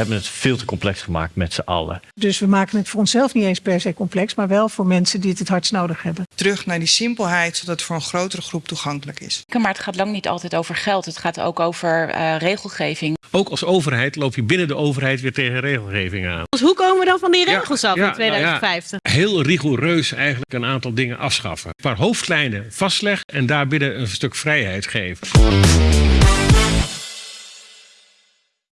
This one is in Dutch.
hebben het veel te complex gemaakt met z'n allen. Dus we maken het voor onszelf niet eens per se complex, maar wel voor mensen die het het hardst nodig hebben. Terug naar die simpelheid, zodat het voor een grotere groep toegankelijk is. Maar het gaat lang niet altijd over geld. Het gaat ook over uh, regelgeving. Ook als overheid loop je binnen de overheid weer tegen regelgeving aan. Dus hoe komen we dan van die regels af in 2050? Heel rigoureus eigenlijk een aantal dingen afschaffen. Een paar hoofdlijnen vastleggen en daarbinnen een stuk vrijheid geven.